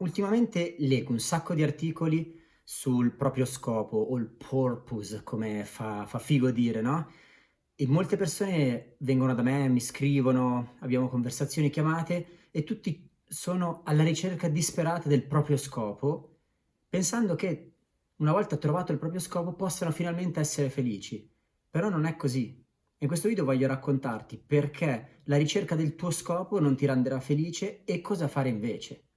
Ultimamente leggo un sacco di articoli sul proprio scopo o il purpose, come fa, fa figo dire, no? E molte persone vengono da me, mi scrivono, abbiamo conversazioni chiamate e tutti sono alla ricerca disperata del proprio scopo, pensando che una volta trovato il proprio scopo possano finalmente essere felici. Però non è così. In questo video voglio raccontarti perché la ricerca del tuo scopo non ti renderà felice e cosa fare invece.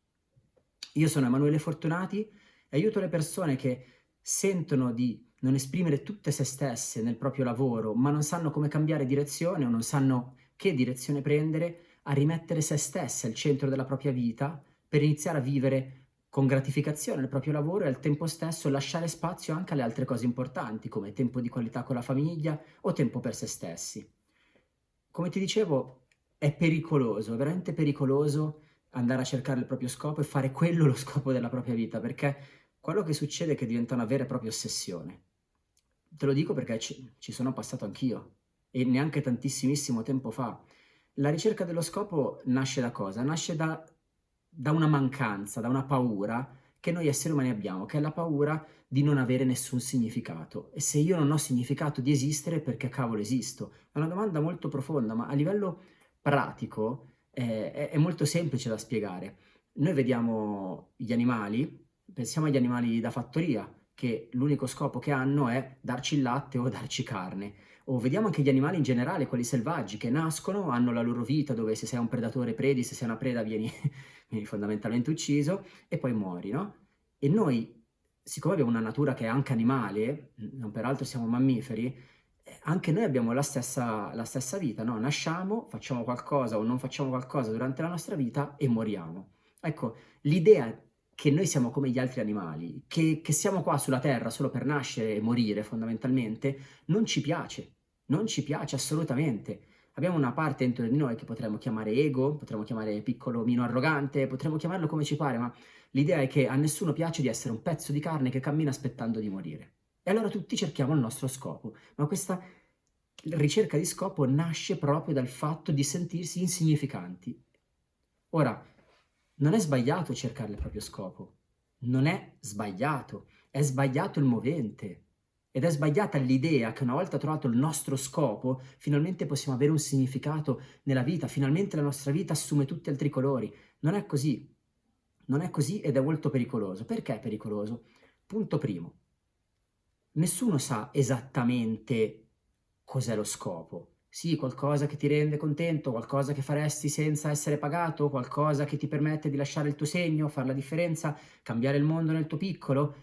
Io sono Emanuele Fortunati e aiuto le persone che sentono di non esprimere tutte se stesse nel proprio lavoro, ma non sanno come cambiare direzione o non sanno che direzione prendere, a rimettere se stesse al centro della propria vita per iniziare a vivere con gratificazione il proprio lavoro e al tempo stesso lasciare spazio anche alle altre cose importanti, come tempo di qualità con la famiglia o tempo per se stessi. Come ti dicevo, è pericoloso, è veramente pericoloso andare a cercare il proprio scopo e fare quello lo scopo della propria vita, perché quello che succede è che diventa una vera e propria ossessione. Te lo dico perché ci, ci sono passato anch'io, e neanche tantissimissimo tempo fa. La ricerca dello scopo nasce da cosa? Nasce da, da una mancanza, da una paura che noi esseri umani abbiamo, che è la paura di non avere nessun significato. E se io non ho significato di esistere, perché cavolo esisto? È una domanda molto profonda, ma a livello pratico è, è molto semplice da spiegare. Noi vediamo gli animali, pensiamo agli animali da fattoria, che l'unico scopo che hanno è darci il latte o darci carne. O vediamo anche gli animali in generale, quelli selvaggi, che nascono, hanno la loro vita dove se sei un predatore predi, se sei una preda vieni, vieni fondamentalmente ucciso e poi muori, no? E noi, siccome abbiamo una natura che è anche animale, non peraltro siamo mammiferi, anche noi abbiamo la stessa, la stessa vita, no? Nasciamo, facciamo qualcosa o non facciamo qualcosa durante la nostra vita e moriamo. Ecco, l'idea che noi siamo come gli altri animali, che, che siamo qua sulla Terra solo per nascere e morire fondamentalmente, non ci piace, non ci piace assolutamente. Abbiamo una parte dentro di noi che potremmo chiamare ego, potremmo chiamare piccolo mino arrogante, potremmo chiamarlo come ci pare, ma l'idea è che a nessuno piace di essere un pezzo di carne che cammina aspettando di morire. E allora tutti cerchiamo il nostro scopo, ma questa ricerca di scopo nasce proprio dal fatto di sentirsi insignificanti. Ora, non è sbagliato cercare il proprio scopo, non è sbagliato, è sbagliato il movente. Ed è sbagliata l'idea che una volta trovato il nostro scopo, finalmente possiamo avere un significato nella vita, finalmente la nostra vita assume tutti altri colori. Non è così. Non è così ed è molto pericoloso. Perché è pericoloso? Punto primo nessuno sa esattamente cos'è lo scopo. Sì, qualcosa che ti rende contento, qualcosa che faresti senza essere pagato, qualcosa che ti permette di lasciare il tuo segno, fare la differenza, cambiare il mondo nel tuo piccolo.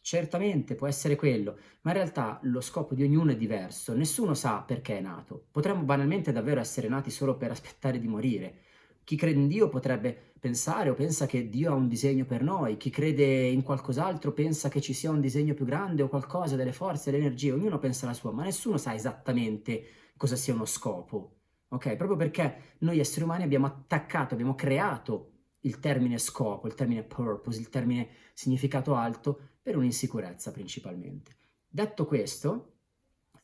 Certamente può essere quello, ma in realtà lo scopo di ognuno è diverso, nessuno sa perché è nato. Potremmo banalmente davvero essere nati solo per aspettare di morire, chi crede in Dio potrebbe pensare o pensa che Dio ha un disegno per noi, chi crede in qualcos'altro pensa che ci sia un disegno più grande o qualcosa, delle forze, delle energie, ognuno pensa la sua, ma nessuno sa esattamente cosa sia uno scopo, ok? Proprio perché noi esseri umani abbiamo attaccato, abbiamo creato il termine scopo, il termine purpose, il termine significato alto per un'insicurezza principalmente. Detto questo,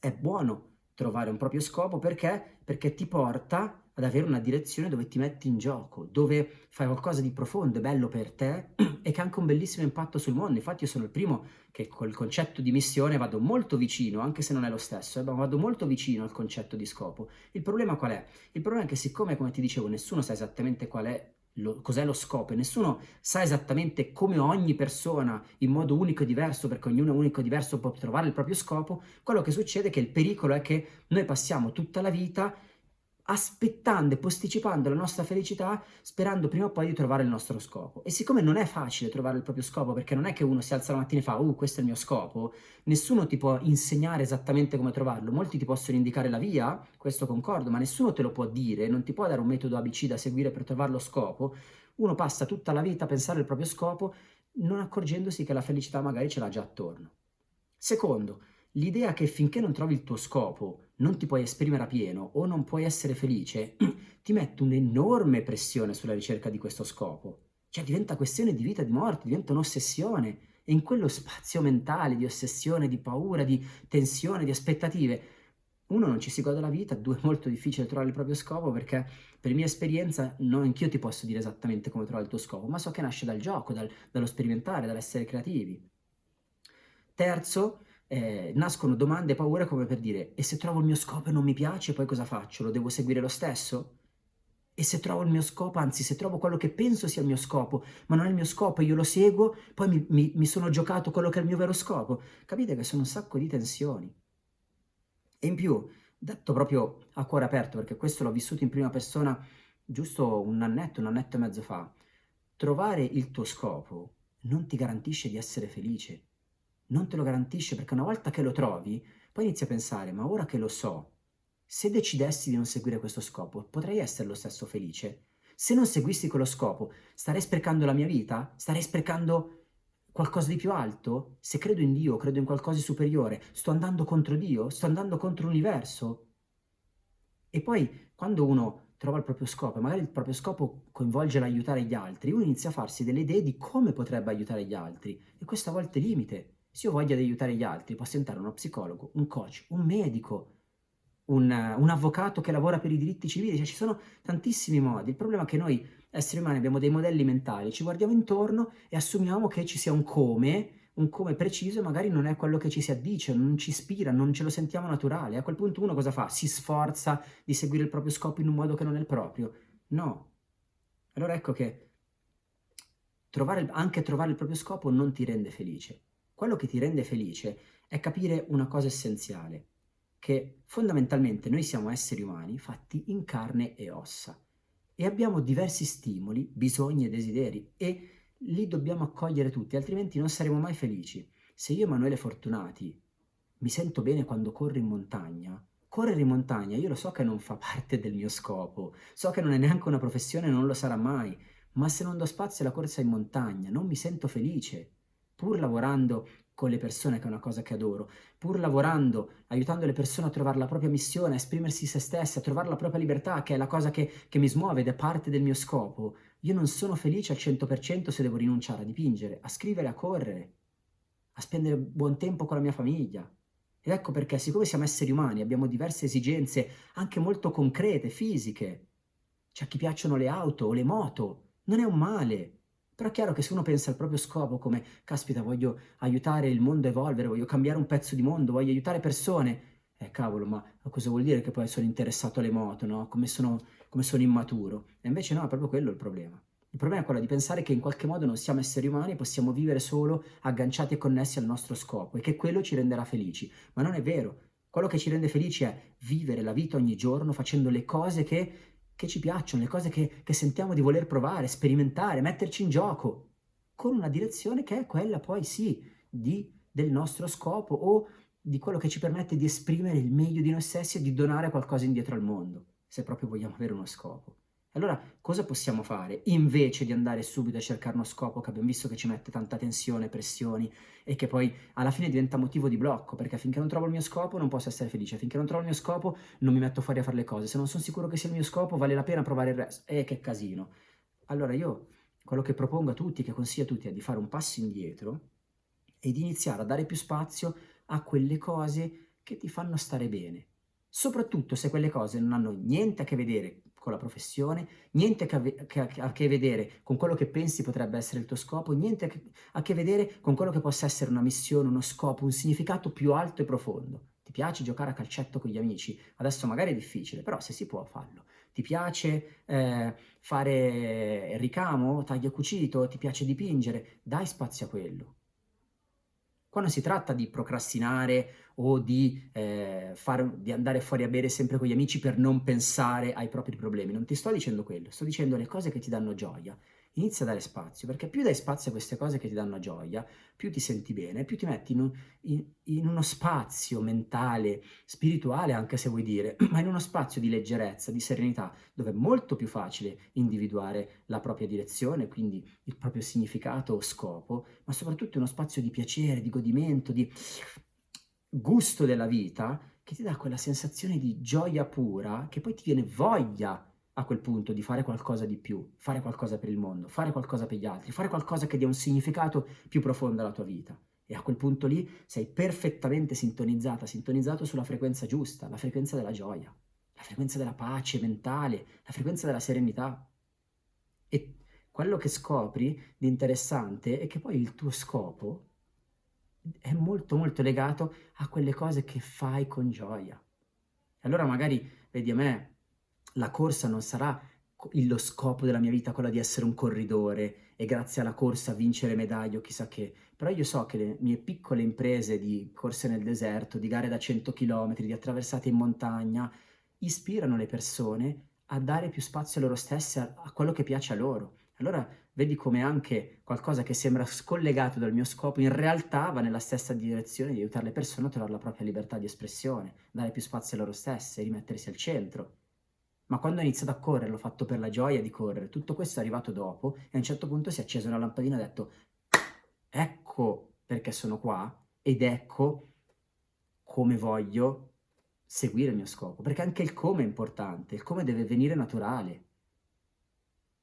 è buono trovare un proprio scopo perché? Perché ti porta ad avere una direzione dove ti metti in gioco, dove fai qualcosa di profondo e bello per te e che ha anche un bellissimo impatto sul mondo. Infatti io sono il primo che col concetto di missione vado molto vicino, anche se non è lo stesso, eh, ma vado molto vicino al concetto di scopo. Il problema qual è? Il problema è che siccome, come ti dicevo, nessuno sa esattamente qual è cos'è lo scopo e nessuno sa esattamente come ogni persona in modo unico e diverso, perché ognuno è unico e diverso può trovare il proprio scopo, quello che succede è che il pericolo è che noi passiamo tutta la vita aspettando e posticipando la nostra felicità sperando prima o poi di trovare il nostro scopo. E siccome non è facile trovare il proprio scopo, perché non è che uno si alza la mattina e fa «Uh, questo è il mio scopo», nessuno ti può insegnare esattamente come trovarlo. Molti ti possono indicare la via, questo concordo, ma nessuno te lo può dire, non ti può dare un metodo ABC da seguire per trovare lo scopo. Uno passa tutta la vita a pensare al proprio scopo non accorgendosi che la felicità magari ce l'ha già attorno. Secondo, l'idea che finché non trovi il tuo scopo non ti puoi esprimere a pieno o non puoi essere felice, ti mette un'enorme pressione sulla ricerca di questo scopo. Cioè diventa questione di vita e di morte, diventa un'ossessione. E in quello spazio mentale di ossessione, di paura, di tensione, di aspettative, uno non ci si gode la vita, due è molto difficile trovare il proprio scopo perché per mia esperienza non anch'io ti posso dire esattamente come trovare il tuo scopo, ma so che nasce dal gioco, dal, dallo sperimentare, dall'essere creativi. Terzo, eh, nascono domande e paure come per dire e se trovo il mio scopo e non mi piace poi cosa faccio? Lo devo seguire lo stesso? E se trovo il mio scopo, anzi se trovo quello che penso sia il mio scopo, ma non è il mio scopo e io lo seguo, poi mi, mi, mi sono giocato quello che è il mio vero scopo. Capite che sono un sacco di tensioni. E in più, detto proprio a cuore aperto, perché questo l'ho vissuto in prima persona giusto un annetto, un annetto e mezzo fa, trovare il tuo scopo non ti garantisce di essere felice, non te lo garantisce perché una volta che lo trovi, poi inizi a pensare, ma ora che lo so, se decidessi di non seguire questo scopo, potrei essere lo stesso felice? Se non seguissi quello scopo, starei sprecando la mia vita? Starei sprecando qualcosa di più alto? Se credo in Dio, credo in qualcosa di superiore, sto andando contro Dio? Sto andando contro l'universo? E poi, quando uno trova il proprio scopo, e magari il proprio scopo coinvolge l'aiutare gli altri, uno inizia a farsi delle idee di come potrebbe aiutare gli altri, e questo a volte limite. Se io voglio aiutare gli altri, posso diventare uno psicologo, un coach, un medico, un, un, avvocato che lavora per i diritti civili, cioè ci sono tantissimi modi. Il problema è che noi esseri umani abbiamo dei modelli mentali, ci guardiamo intorno e assumiamo che ci sia un come, un come preciso e magari non è quello che ci si addice, non ci ispira, non ce lo sentiamo naturale. A quel punto uno cosa fa? Si sforza di seguire il proprio scopo in un modo che non è il proprio? No. Allora ecco che trovare, anche trovare il proprio scopo non ti rende felice. Quello che ti rende felice è capire una cosa essenziale che fondamentalmente noi siamo esseri umani fatti in carne e ossa e abbiamo diversi stimoli, bisogni e desideri e li dobbiamo accogliere tutti, altrimenti non saremo mai felici. Se io, Emanuele Fortunati, mi sento bene quando corro in montagna, correre in montagna io lo so che non fa parte del mio scopo, so che non è neanche una professione, non lo sarà mai, ma se non do spazio alla corsa in montagna non mi sento felice, pur lavorando con le persone, che è una cosa che adoro, pur lavorando, aiutando le persone a trovare la propria missione, a esprimersi se stesse, a trovare la propria libertà, che è la cosa che, che mi smuove ed è parte del mio scopo, io non sono felice al 100% se devo rinunciare a dipingere, a scrivere, a correre, a spendere buon tempo con la mia famiglia. Ed ecco perché, siccome siamo esseri umani, abbiamo diverse esigenze, anche molto concrete, fisiche. C'è a chi piacciono le auto o le moto, non è un male, però è chiaro che se uno pensa al proprio scopo come, caspita, voglio aiutare il mondo a evolvere, voglio cambiare un pezzo di mondo, voglio aiutare persone, eh cavolo, ma cosa vuol dire che poi sono interessato alle moto, no? Come sono, come sono immaturo? E invece no, è proprio quello il problema. Il problema è quello di pensare che in qualche modo non siamo esseri umani e possiamo vivere solo agganciati e connessi al nostro scopo e che quello ci renderà felici. Ma non è vero. Quello che ci rende felici è vivere la vita ogni giorno facendo le cose che che ci piacciono, le cose che, che sentiamo di voler provare, sperimentare, metterci in gioco, con una direzione che è quella poi sì di, del nostro scopo o di quello che ci permette di esprimere il meglio di noi stessi e di donare qualcosa indietro al mondo, se proprio vogliamo avere uno scopo. Allora, cosa possiamo fare invece di andare subito a cercare uno scopo che abbiamo visto che ci mette tanta tensione, pressioni e che poi alla fine diventa motivo di blocco, perché finché non trovo il mio scopo non posso essere felice, finché non trovo il mio scopo non mi metto fuori a fare le cose, se non sono sicuro che sia il mio scopo vale la pena provare il resto. Eh, che casino. Allora io quello che propongo a tutti, che consiglio a tutti, è di fare un passo indietro e di iniziare a dare più spazio a quelle cose che ti fanno stare bene. Soprattutto se quelle cose non hanno niente a che vedere con la professione, niente a che, vedere con quello che pensi potrebbe essere il tuo scopo, niente a che vedere con quello che possa essere una missione, uno scopo, un significato più alto e profondo. Ti piace giocare a calcetto con gli amici? Adesso magari è difficile, però se si può farlo. Ti piace eh, fare ricamo, taglio cucito? Ti piace dipingere? Dai spazio a quello. Quando si tratta di procrastinare o di, eh, fare, di, andare fuori a bere sempre con gli amici per non pensare ai propri problemi, non ti sto dicendo quello, sto dicendo le cose che ti danno gioia, inizia a dare spazio, perché più dai spazio a queste cose che ti danno gioia, più ti senti bene, più ti metti in, un, in, in, uno spazio mentale, spirituale anche se vuoi dire, ma in uno spazio di leggerezza, di serenità, dove è molto più facile individuare la propria direzione, quindi il proprio significato o scopo, ma soprattutto uno spazio di piacere, di godimento, di gusto della vita, che ti dà quella sensazione di gioia pura, che poi ti viene voglia a quel punto di fare qualcosa di più, fare qualcosa per il mondo, fare qualcosa per gli altri, fare qualcosa che dia un significato più profondo alla tua vita. E a quel punto lì sei perfettamente sintonizzata, sintonizzato sulla frequenza giusta, la frequenza della gioia, la frequenza della pace mentale, la frequenza della serenità. E quello che scopri di interessante è che poi il tuo scopo è molto molto legato a quelle cose che fai con gioia. Allora magari, vedi a me, la corsa non sarà lo scopo della mia vita, quello di essere un corridore e grazie alla corsa vincere medaglie o chissà che, però io so che le mie piccole imprese di corse nel deserto, di gare da 100 km, di attraversate in montagna, ispirano le persone a dare più spazio a loro stesse, a, a quello che piace a loro. Allora vedi come anche qualcosa che sembra scollegato dal mio scopo in realtà va nella stessa direzione di aiutare le persone a trovare la propria libertà di espressione, dare più spazio a loro stesse, rimettersi al centro. Ma quando ho iniziato a correre, l'ho fatto per la gioia di correre, tutto questo è arrivato dopo e a un certo punto si è accesa una lampadina e ho detto ecco perché sono qua ed ecco come voglio seguire il mio scopo, perché anche il come è importante, il come deve venire naturale.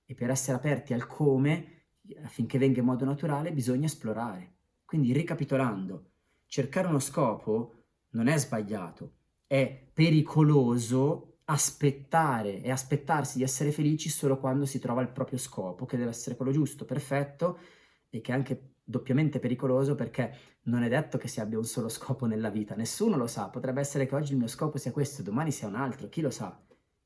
E per essere aperti al come, affinché venga in modo naturale, bisogna esplorare. Quindi ricapitolando, cercare uno scopo non è sbagliato, è pericoloso aspettare e aspettarsi di essere felici solo quando si trova il proprio scopo, che deve essere quello giusto, perfetto, e che è anche doppiamente pericoloso perché non è detto che si abbia un solo scopo nella vita, nessuno lo sa, potrebbe essere che oggi il mio scopo sia questo, domani sia un altro, chi lo sa,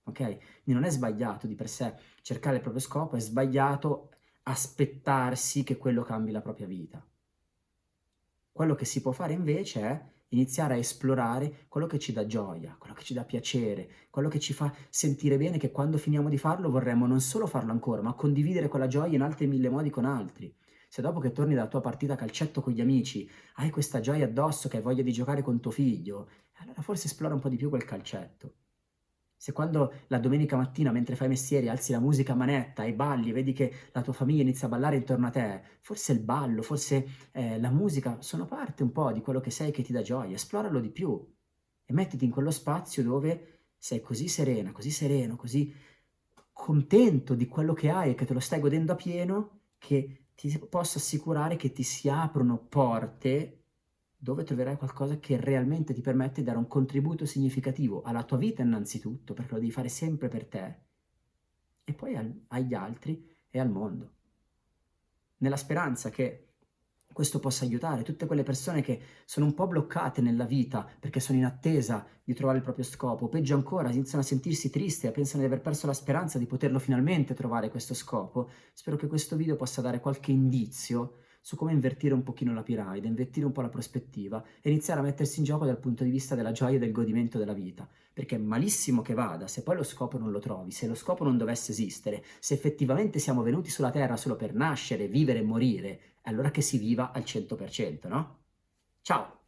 ok? Quindi non è sbagliato di per sé cercare il proprio scopo, è sbagliato aspettarsi che quello cambi la propria vita. Quello che si può fare invece è iniziare a esplorare quello che ci dà gioia, quello che ci dà piacere, quello che ci fa sentire bene che quando finiamo di farlo vorremmo non solo farlo ancora, ma condividere quella gioia in altri mille modi con altri. Se dopo che torni dalla tua partita calcetto con gli amici hai questa gioia addosso che hai voglia di giocare con tuo figlio, allora forse esplora un po' di più quel calcetto. Se quando la domenica mattina mentre fai mestieri alzi la musica a manetta e balli, vedi che la tua famiglia inizia a ballare intorno a te, forse il ballo, forse eh, la musica sono parte un po' di quello che sei che ti dà gioia, esploralo di più e mettiti in quello spazio dove sei così serena, così sereno, così contento di quello che hai e che te lo stai godendo a pieno, che ti posso assicurare che ti si aprono porte dove troverai qualcosa che realmente ti permette di dare un contributo significativo alla tua vita innanzitutto, perché lo devi fare sempre per te, e poi al, agli altri e al mondo. Nella speranza che questo possa aiutare tutte quelle persone che sono un po' bloccate nella vita perché sono in attesa di trovare il proprio scopo, peggio ancora, iniziano a sentirsi tristi e pensano di aver perso la speranza di poterlo finalmente trovare questo scopo. Spero che questo video possa dare qualche indizio su come invertire un pochino la piramide, invertire un po' la prospettiva e iniziare a mettersi in gioco dal punto di vista della gioia e del godimento della vita. Perché malissimo che vada, se poi lo scopo non lo trovi, se lo scopo non dovesse esistere, se effettivamente siamo venuti sulla Terra solo per nascere, vivere e morire, allora che si viva al 100%, no? Ciao!